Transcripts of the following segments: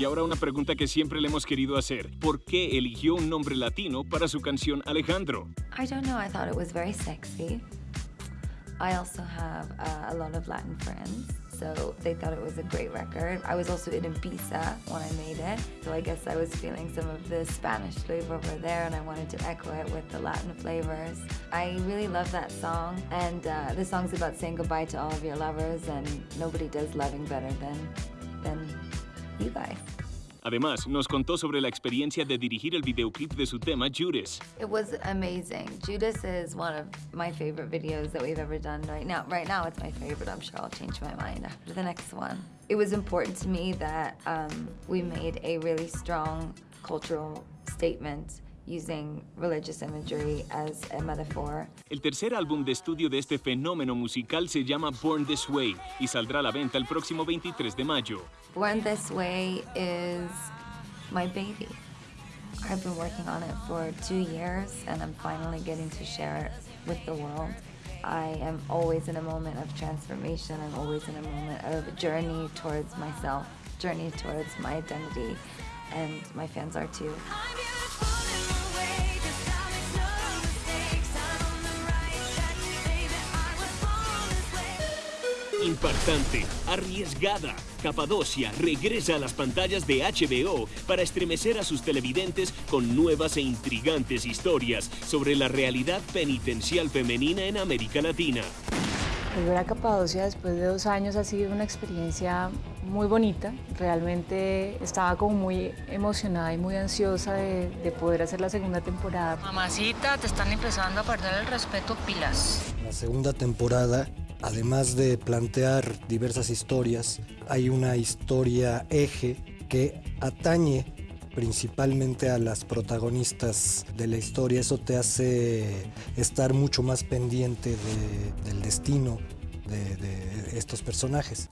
Y ahora una pregunta que siempre le hemos querido hacer. ¿Por qué eligió un nombre latino para su canción Alejandro? I don't know, I thought it was very sexy. I also have uh, a lot of Latin friends, so they thought it was a great record. I was also in Ibiza when I made it, so I guess I was feeling some of the Spanish flavor over there and I wanted to echo it with the Latin flavors. I really love that song, and uh, the song's about saying goodbye to all of your lovers, and nobody does loving better than, than you guys. Además, nos contó sobre la experiencia de dirigir el videoclip de su tema Judas. It was amazing. Judas is one of my favorite videos that we've ever done right now. Right now, it's my favorite. I'm sure I'll change my mind after the next one. It was important to me that um, we made a really strong cultural statement using religious imagery as a metaphor. El tercer álbum de estudio de este fenómeno musical se llama Born This Way y saldrá a la venta el próximo 23 de mayo. Born This Way is my baby. I've been working on it for two years and I'm finally getting to share it with the world. I am always in a moment of transformation. I'm always in a moment of journey towards myself, journey towards my identity, and my fans are too. Impactante, arriesgada, Capadocia regresa a las pantallas de HBO para estremecer a sus televidentes con nuevas e intrigantes historias sobre la realidad penitencial femenina en América Latina. Volver a Capadocia después de dos años ha sido una experiencia muy bonita. Realmente estaba como muy emocionada y muy ansiosa de, de, poder hacer la segunda temporada. Mamacita, te están empezando a perder el respeto pilas. La segunda temporada Además de plantear diversas historias, hay una historia eje que atañe principalmente a las protagonistas de la historia. Eso te hace estar mucho más pendiente de, del destino de, de estos personajes.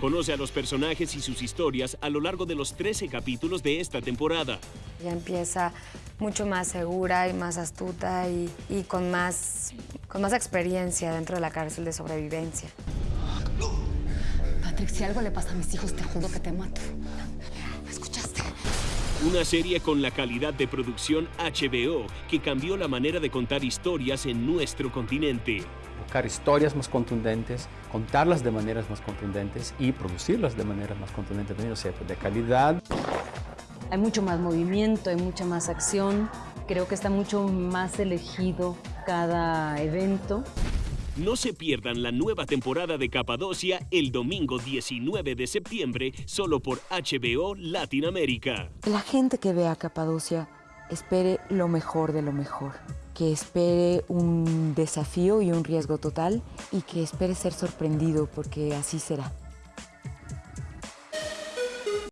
Conoce a los personajes y sus historias a lo largo de los 13 capítulos de esta temporada. Ya empieza mucho más segura y más astuta y, y con, más, con más experiencia dentro de la cárcel de sobrevivencia. Patrick, si algo le pasa a mis hijos, te juro que te mato. ¿Me escuchaste? Una serie con la calidad de producción HBO que cambió la manera de contar historias en nuestro continente. Buscar historias más contundentes, contarlas de maneras más contundentes y producirlas de maneras más contundentes, o sea, de calidad. Hay mucho más movimiento, hay mucha más acción. Creo que está mucho más elegido cada evento. No se pierdan la nueva temporada de Capadocia el domingo 19 de septiembre, solo por HBO Latinoamérica. La gente que vea Capadocia espere lo mejor de lo mejor, que espere un desafío y un riesgo total y que espere ser sorprendido porque así será.